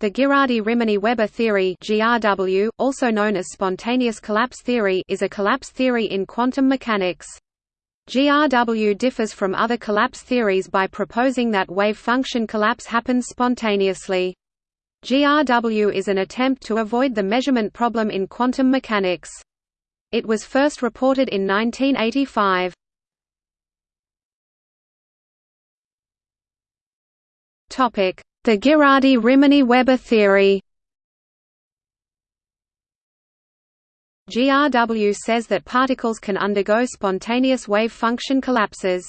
The Ghirardi-Rimini-Weber theory (GRW), also known as spontaneous collapse theory, is a collapse theory in quantum mechanics. GRW differs from other collapse theories by proposing that wave function collapse happens spontaneously. GRW is an attempt to avoid the measurement problem in quantum mechanics. It was first reported in 1985. Topic: the Ghirardi-Rimini-Weber theory GRW says that particles can undergo spontaneous wave function collapses.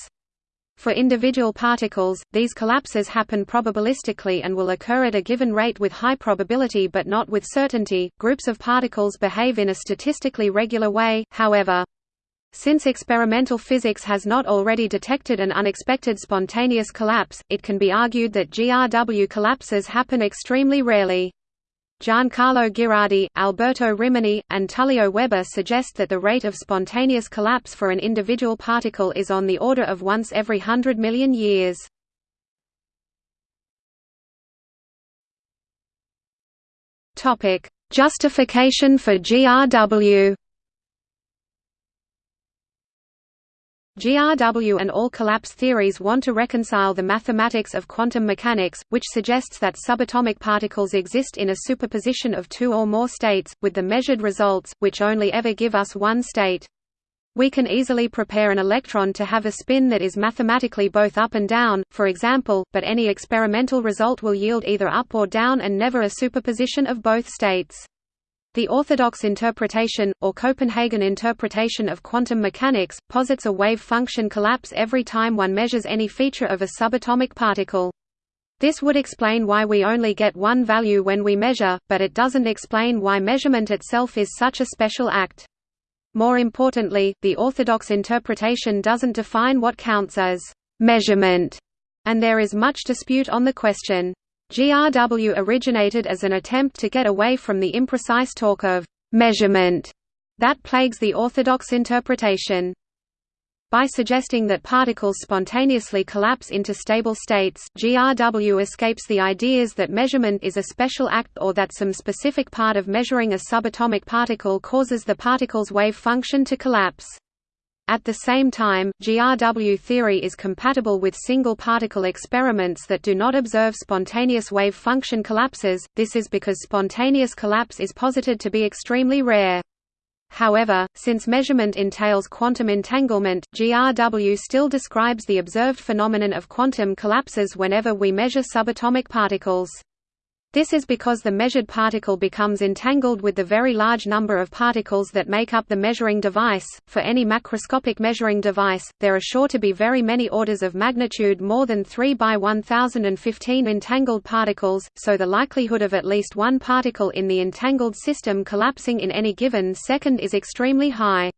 For individual particles, these collapses happen probabilistically and will occur at a given rate with high probability but not with certainty. Groups of particles behave in a statistically regular way, however. Since experimental physics has not already detected an unexpected spontaneous collapse, it can be argued that GRW collapses happen extremely rarely. Giancarlo Ghirardi, Alberto Rimini, and Tullio Weber suggest that the rate of spontaneous collapse for an individual particle is on the order of once every hundred million years. Justification for GRW GRW and all collapse theories want to reconcile the mathematics of quantum mechanics, which suggests that subatomic particles exist in a superposition of two or more states, with the measured results, which only ever give us one state. We can easily prepare an electron to have a spin that is mathematically both up and down, for example, but any experimental result will yield either up or down and never a superposition of both states. The orthodox interpretation, or Copenhagen interpretation of quantum mechanics, posits a wave function collapse every time one measures any feature of a subatomic particle. This would explain why we only get one value when we measure, but it doesn't explain why measurement itself is such a special act. More importantly, the orthodox interpretation doesn't define what counts as measurement, and there is much dispute on the question. GRW originated as an attempt to get away from the imprecise talk of «measurement» that plagues the orthodox interpretation. By suggesting that particles spontaneously collapse into stable states, GRW escapes the ideas that measurement is a special act or that some specific part of measuring a subatomic particle causes the particle's wave function to collapse. At the same time, GRW theory is compatible with single-particle experiments that do not observe spontaneous wave function collapses, this is because spontaneous collapse is posited to be extremely rare. However, since measurement entails quantum entanglement, GRW still describes the observed phenomenon of quantum collapses whenever we measure subatomic particles. This is because the measured particle becomes entangled with the very large number of particles that make up the measuring device. For any macroscopic measuring device, there are sure to be very many orders of magnitude more than 3 by 1015 entangled particles, so the likelihood of at least one particle in the entangled system collapsing in any given second is extremely high.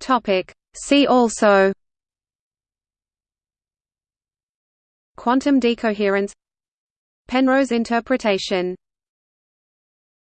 Topic: See also Quantum decoherence. Penrose interpretation